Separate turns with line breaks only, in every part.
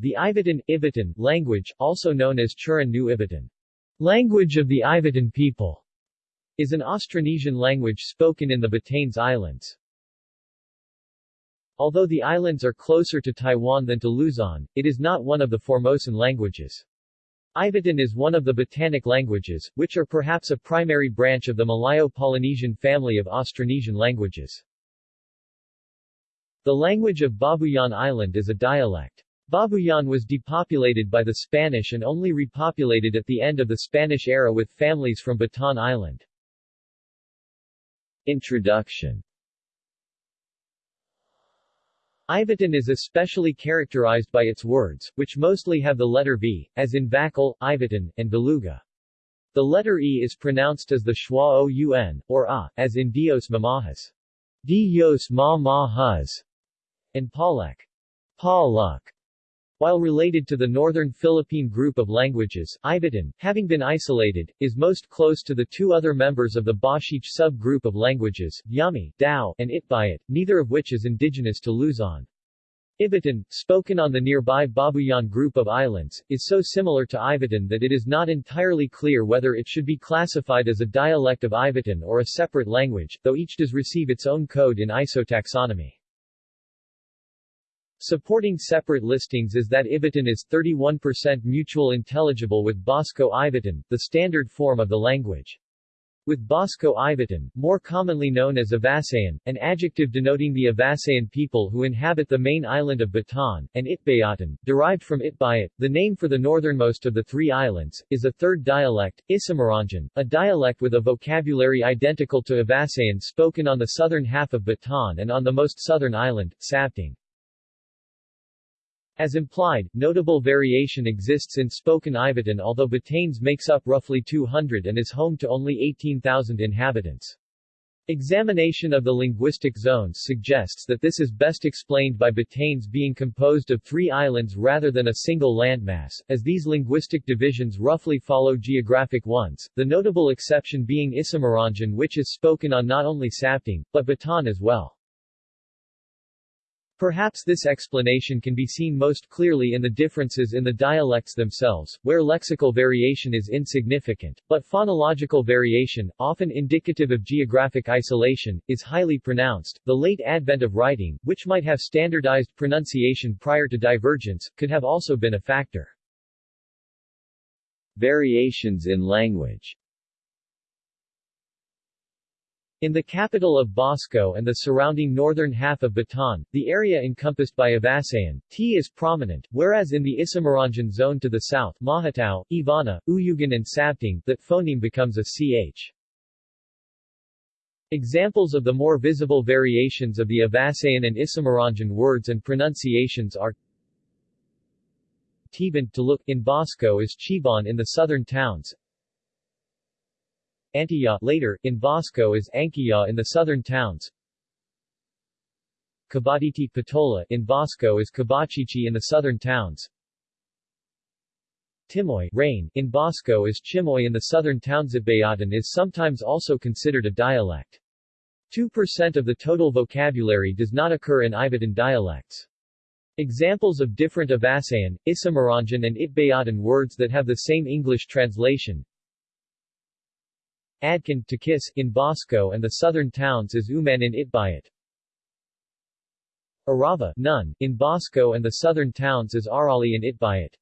The Ivatan, Ivatan language, also known as Churan Nu Ivatan, language of the Ivatan people, is an Austronesian language spoken in the Batanes Islands. Although the islands are closer to Taiwan than to Luzon, it is not one of the Formosan languages. Ivatan is one of the Batanic languages, which are perhaps a primary branch of the Malayo-Polynesian family of Austronesian languages. The language of Babuyan Island is a dialect. Babuyan was depopulated by the Spanish and only repopulated at the end of the Spanish era with families from Batan Island. Introduction Ivatan is especially characterized by its words, which mostly have the letter V, as in Vakal, Ivatan, and Beluga. The letter E is pronounced as the schwa o-un, or A, as in Dios mamahas. Dios ma-mahas, and Palek. Paluk. While related to the northern Philippine group of languages, Ivatan, having been isolated, is most close to the two other members of the Bashiic subgroup of languages, Yami, Dao, and Itbayat, neither of which is indigenous to Luzon. Ivatan, spoken on the nearby Babuyan group of islands, is so similar to Ivatan that it is not entirely clear whether it should be classified as a dialect of Ivatan or a separate language, though each does receive its own code in isotaxonomy. Supporting separate listings is that Ivatan is 31% mutual intelligible with Basco Ivatan, the standard form of the language. With Basco Ivatan, more commonly known as Avasayan, an adjective denoting the Avasayan people who inhabit the main island of Batan, and Itbayatan, derived from Itbayat, the name for the northernmost of the three islands, is a third dialect, Isamaranjan, a dialect with a vocabulary identical to Avasayan spoken on the southern half of Batan and on the most southern island, Sabtang. As implied, notable variation exists in spoken Ivatan although Batanes makes up roughly 200 and is home to only 18,000 inhabitants. Examination of the linguistic zones suggests that this is best explained by Batanes being composed of three islands rather than a single landmass, as these linguistic divisions roughly follow geographic ones, the notable exception being Isamaranjan which is spoken on not only Sabtang, but Batan as well. Perhaps this explanation can be seen most clearly in the differences in the dialects themselves, where lexical variation is insignificant, but phonological variation, often indicative of geographic isolation, is highly pronounced. The late advent of writing, which might have standardized pronunciation prior to divergence, could have also been a factor. Variations in language in the capital of Basco and the surrounding northern half of Batan, the area encompassed by Avasayan, T is prominent, whereas in the Isamaranjan zone to the south Mahatao, Ivana, Uyugan and Sabtang that phoneme becomes a ch. Examples of the more visible variations of the Avasayan and Isamaranjan words and pronunciations are Tiban to look in Basco is Chibon in the southern towns, Antiya later, in Basco is Ankiya in the southern towns. Kabaditi Patola in Basco is Kabachichi in the southern towns. Timoy rain in Basco is Chimoy in the southern towns. Itbayatan is sometimes also considered a dialect. 2% of the total vocabulary does not occur in Ivatan dialects. Examples of different Avasayan, Isamaranjan and Itbayatan words that have the same English translation Adkin to kiss in Basco and the southern towns is Uman in Itbayat. Arava none, in Basco and the southern towns is Arali in Itbayat.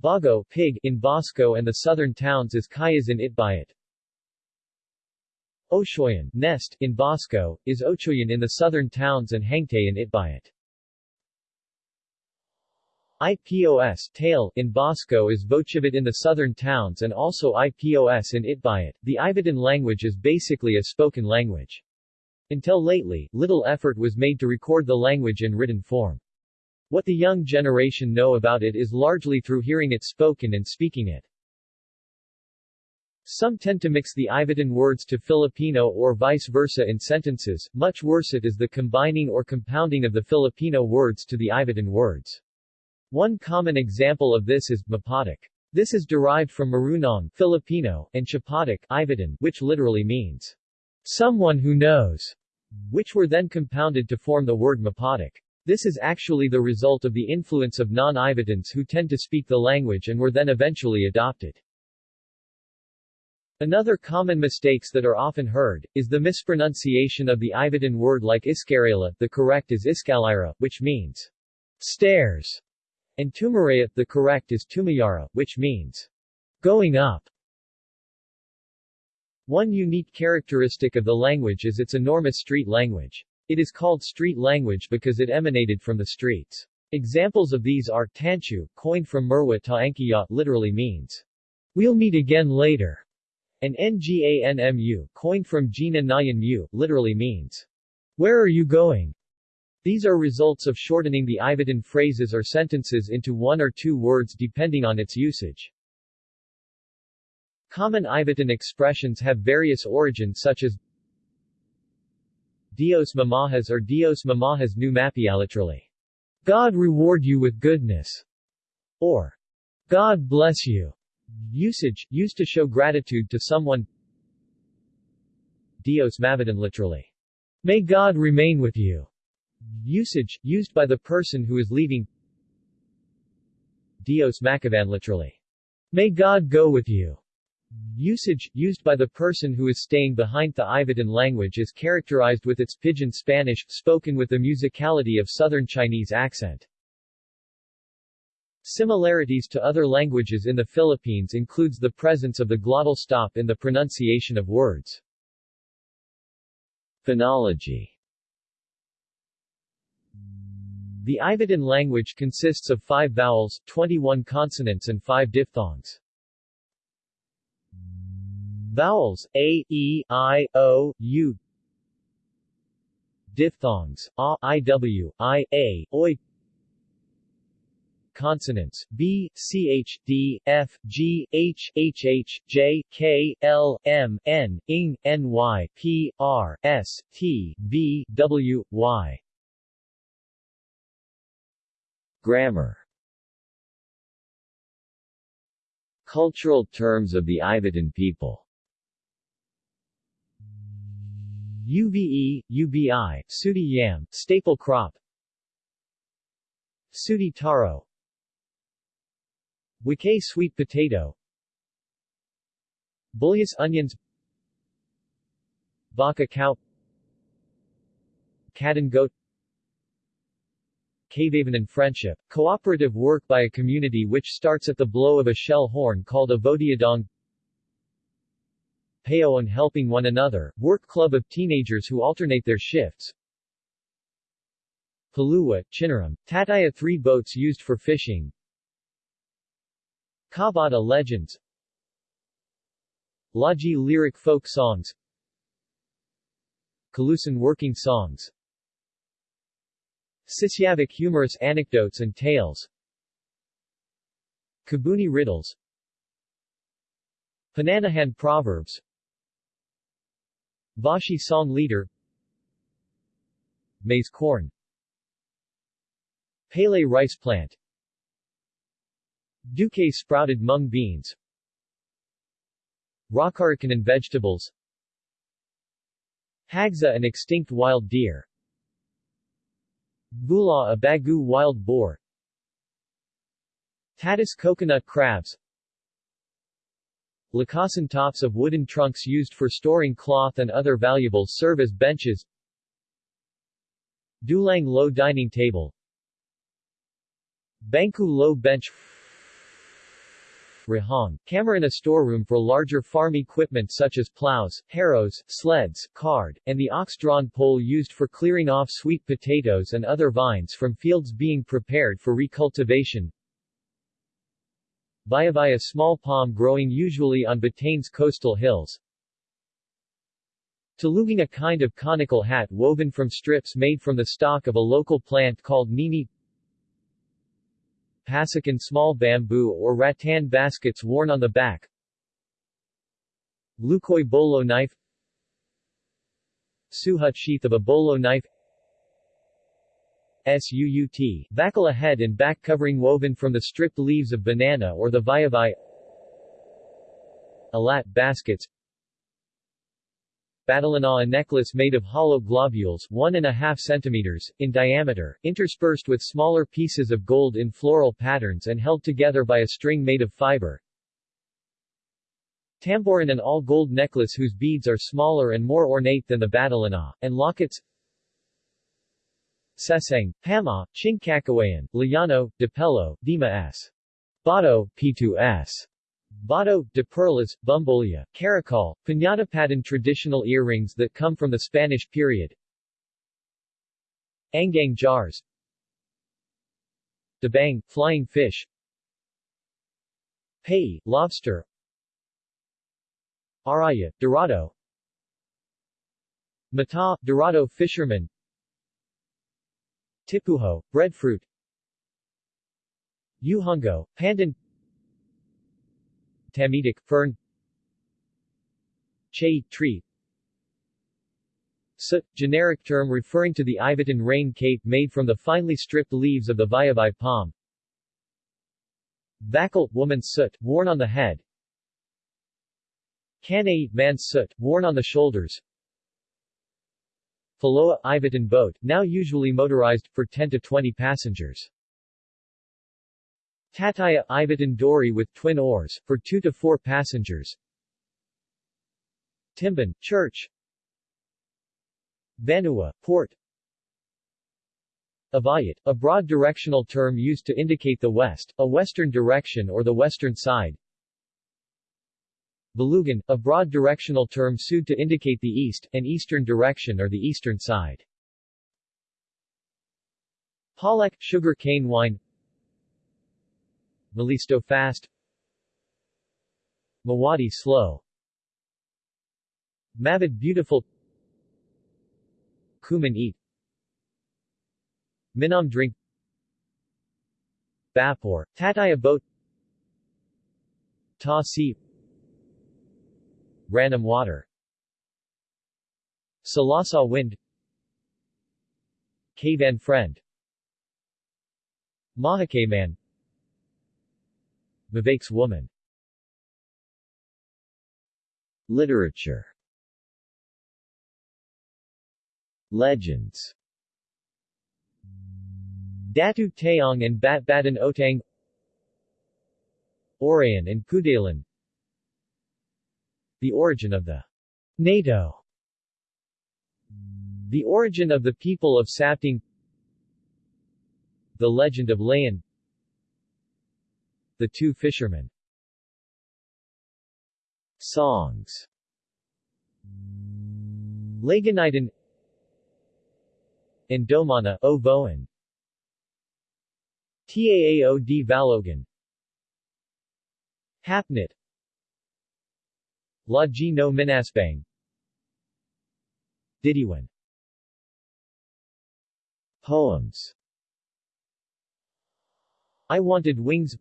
Bago pig in Basco and the southern towns is Kayas in Itbayat. Oshoyan nest in Basco, is Ochoyan in the southern towns and Hangtay in Itbayat. IPOS tail in Basco is Vochivit in the southern towns and also IPOS in Itbayat. The Ivatan language is basically a spoken language. Until lately, little effort was made to record the language in written form. What the young generation know about it is largely through hearing it spoken and speaking it. Some tend to mix the Ivatan words to Filipino or vice versa in sentences, much worse it is the combining or compounding of the Filipino words to the Ivatan words. One common example of this is Mapatak. This is derived from Marunong Filipino, and Chapatak Ivatan, which literally means someone who knows, which were then compounded to form the word Mapatak. This is actually the result of the influence of non-Ivatans who tend to speak the language and were then eventually adopted. Another common mistakes that are often heard, is the mispronunciation of the Ivatan word like Iskarela, the correct is Iskalira, which means stairs, and Tumaraya, the correct is Tumayara, which means going up. One unique characteristic of the language is its enormous street language. It is called street language because it emanated from the streets. Examples of these are Tanchu, coined from Merwa Ta'ankiya, literally means, We'll meet again later, and Nganmu, coined from Jina Nayan Mu, literally means, Where are you going? These are results of shortening the Ivatan phrases or sentences into one or two words depending on its usage. Common Ivatan expressions have various origins such as Dios Mamajas or Dios Mamajas nu literally, God reward you with goodness, or God bless you. Usage, used to show gratitude to someone Dios Mavidan literally, May God remain with you. Usage, used by the person who is leaving Dios Macavan literally, May God go with you. Usage, used by the person who is staying behind the Ivatan language is characterized with its Pidgin Spanish, spoken with the musicality of Southern Chinese accent. Similarities to other languages in the Philippines includes the presence of the glottal stop in the pronunciation of words. Phonology The Ivatan language consists of five vowels, 21 consonants and five diphthongs. Vowels a, e, i, o, u. Diphthongs a, i, w, i, a, oi. Consonants b, ch, d, f, g, h, h, h, j, k, l, m, n, ing, ny, p, r, s, t, v, w, y. Grammar Cultural terms of the Ivatan people UVE, UBI, Sudi yam, staple crop Sudi taro Wike sweet potato Bullius onions Baka cow Cat and goat and friendship, cooperative work by a community which starts at the blow of a shell horn called a vodiadong Payoan helping one another, work club of teenagers who alternate their shifts. Palua, Chinaram, Tataya three boats used for fishing. Kabata legends Laji lyric folk songs Kalusan working songs Sisyavik humorous anecdotes and tales. Kabuni riddles. Pananahan proverbs. Vashi song leader. Maize corn. Pele rice plant. Duque sprouted mung beans. And vegetables. Hagza an extinct wild deer Bula a bagu wild boar. Tatis coconut crabs. Lakasan tops of wooden trunks used for storing cloth and other valuables serve as benches. Dulang low dining table. Bangku low bench Rahong, camera in a storeroom for larger farm equipment such as plows, harrows, sleds, card, and the ox-drawn pole used for clearing off sweet potatoes and other vines from fields being prepared for recultivation. Bayabaya small palm growing usually on Batane's coastal hills. Taluging a kind of conical hat woven from strips made from the stalk of a local plant called nini Pasikan small bamboo or rattan baskets worn on the back. Lukoy bolo knife. Suhut sheath of a bolo knife. SUUT, Bakala head and back covering woven from the stripped leaves of banana or the Vayavai Alat baskets badalana a necklace made of hollow globules 1.5 centimeters, in diameter, interspersed with smaller pieces of gold in floral patterns and held together by a string made of fiber. Tamborin an all-gold necklace whose beads are smaller and more ornate than the badalana, and lockets Seseng, Pama, Chingkakawayan, Layano, Dipelo, Dima S. Bato, P2S. Bato, de Perlas, Bumbolia, Caracol, Piñatapadan traditional earrings that come from the Spanish period. Angang jars. Dabang, flying fish. Pei, lobster. Araya, Dorado. Mata, Dorado fisherman. Tipuho, breadfruit. Uhungo, pandan Tamitic, fern Che, tree Soot, generic term referring to the Ivatan rain cape made from the finely stripped leaves of the Viabai palm. Vakal, woman's soot, worn on the head. Kanay, man's soot, worn on the shoulders. Faloa, Ivatan boat, now usually motorized, for 10 to 20 passengers. Tataya, Ivatan dory with twin oars, for 2 to 4 passengers. Timban, church. Vanua, port. Avayat, a broad directional term used to indicate the west, a western direction or the western side. Balugan, a broad directional term sued to indicate the east, an eastern direction or the eastern side. Palek, sugar cane wine Malisto fast. Mawadi slow. Mavid beautiful. Kuman eat. Minam drink. Bapor, Tataya boat Ta si Ranam water. Salasa wind. Kavan friend. Man. Vivek's woman. Literature. Legends. Datu Taong and Bat Batan Otang. Orayan and Kudalan The origin of the NATO. The origin of the people of Sabtang. The legend of Layan the Two Fishermen. Songs. Laganitan Indomana O Voan Taao Valogan Hapnit. La G no Minasbang Didiwan Poems. I Wanted Wings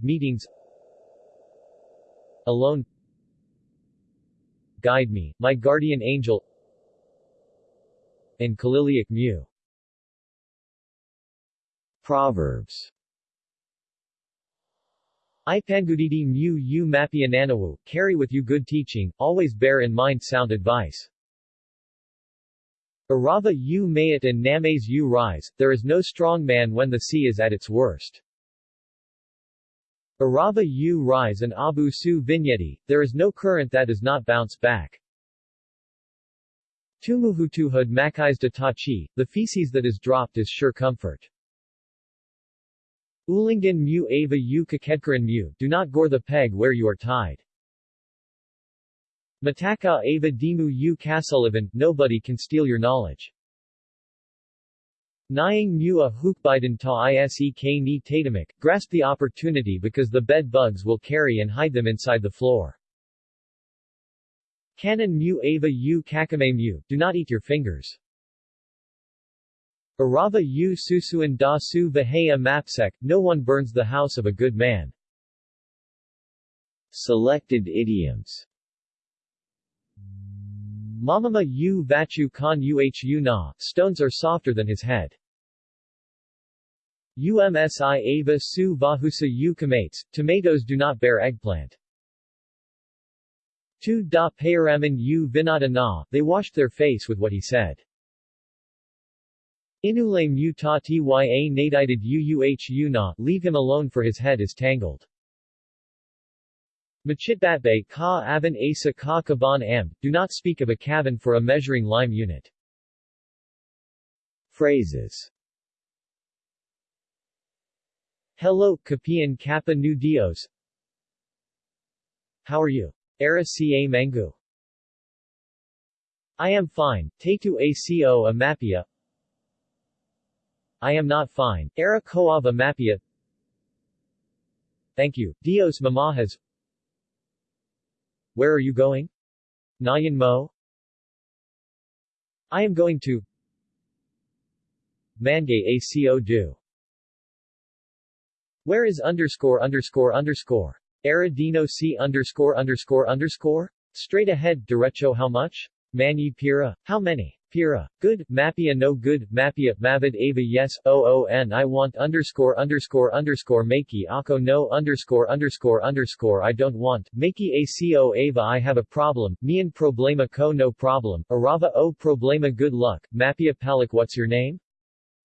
Meetings. Alone. Guide Me, My Guardian Angel. And Kaliliak Mu Proverbs. Ipangudidi mu u mapiananawu, carry with you good teaching, always bear in mind sound advice. Arava u mayat and names u rise, there is no strong man when the sea is at its worst. Arava U rise and Abu Su Vigneti, there is no current that does not bounce back. Tumuhutuhud makais de tachi, the feces that is dropped is sure comfort. Ulingan mu ava u kakedkaran mu, do not gore the peg where you are tied. Mataka ava dimu u kasuluvan, nobody can steal your knowledge. Nying mu a hukbiden ta isek ni tatamik, grasp the opportunity because the bed bugs will carry and hide them inside the floor. Canon mu ava u kakame mu, do not eat your fingers. Arava u susuan da su mapsek, no one burns the house of a good man. Selected idioms Mamama u vachu kan uhu na, stones are softer than his head. UMSI ava su vahusa u kamates, tomatoes do not bear eggplant. 2 Da Payaraman U Vinata Na, they washed their face with what he said. Inule mu ta tya nadited uuh na, leave him alone for his head is tangled. Machitbatbay ka aban asa ka kaban am, do not speak of a cabin for a measuring lime unit. Phrases. Hello, Kapian Kappa Nu Dios. How are you? Era ca Mangu. I am fine, Tetu aco a mapia I am not fine, Era koav a mapia Thank you, Dios mamajas Where are you going? Nayan mo? I am going to Mangay ACO do. Where is underscore underscore underscore? Aradino C underscore underscore underscore? Straight ahead, derecho how much? Mani pira? How many? Pira. Good, Mapia no good, Mapia, Mavid Ava yes, OON I want underscore underscore underscore Makey Ako no underscore underscore underscore I don't want, Makey ACO Ava I have a problem, Mian problema ko no problem, Arava o problema good luck, Mapia Palik what's your name?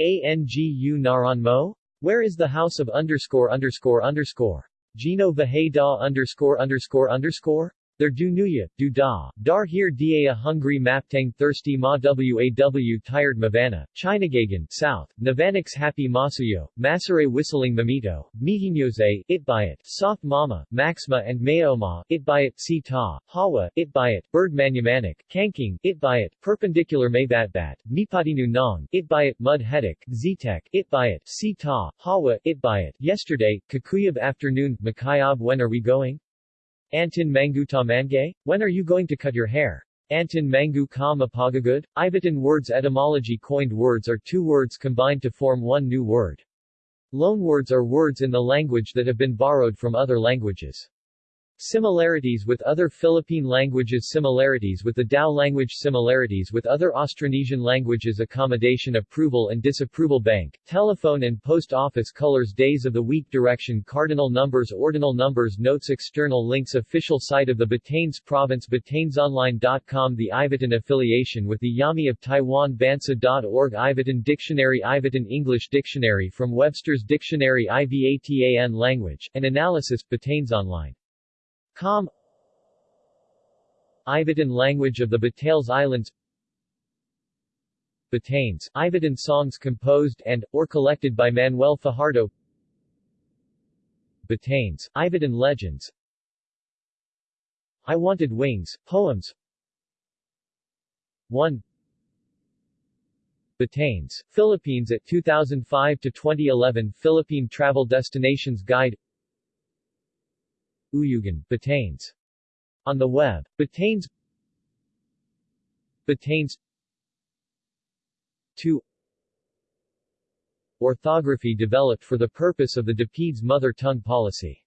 ANGU Naran Mo? Where is the house of underscore underscore underscore? Gino Vaheda underscore underscore underscore? There du nuya, du da, dar here da hungry maptang thirsty ma waw tired mavana, Chinagagan, south, Navanix happy masuyo, Masare whistling mamito, Mihinyose, itbayat, soft mama, Maxma and Mayoma, itbayat, si ta, Hawa, it itbayat, bird manumanik, Kanking, itbayat, perpendicular maybatbat, Mipatinu nong, itbayat, mud hedik, Zitek, itbayat, si ta, Hawa, it itbayat, yesterday, Kakuyab afternoon, Makayab when are we going? Antin Mangu Mangay? When are you going to cut your hair? Antin Mangu Ka Mapagagud? Ivatan words etymology Coined words are two words combined to form one new word. Loanwords are words in the language that have been borrowed from other languages. Similarities with other Philippine languages Similarities with the Dao language Similarities with other Austronesian languages Accommodation Approval and Disapproval Bank, Telephone and Post Office Colors Days of the Week Direction Cardinal Numbers Ordinal Numbers Notes External links Official site of the Batanes Province BatanesOnline.com The Ivatan affiliation with the Yami of Taiwan Bansa.org Ivatan Dictionary Ivatan English Dictionary from Webster's Dictionary IVATAN Language, and Analysis Batanes Online Com. Ivatan language of the Batanes Islands. Batanes, Ivatan songs composed and, or collected by Manuel Fajardo. Batanes, Ivatan legends. I Wanted Wings, poems. 1 Batanes, Philippines at 2005 to 2011 Philippine Travel Destinations Guide Uyugan, Batanes. On the web, Batanes. Batanes. 2 Orthography developed for the purpose of the DepEd's mother tongue policy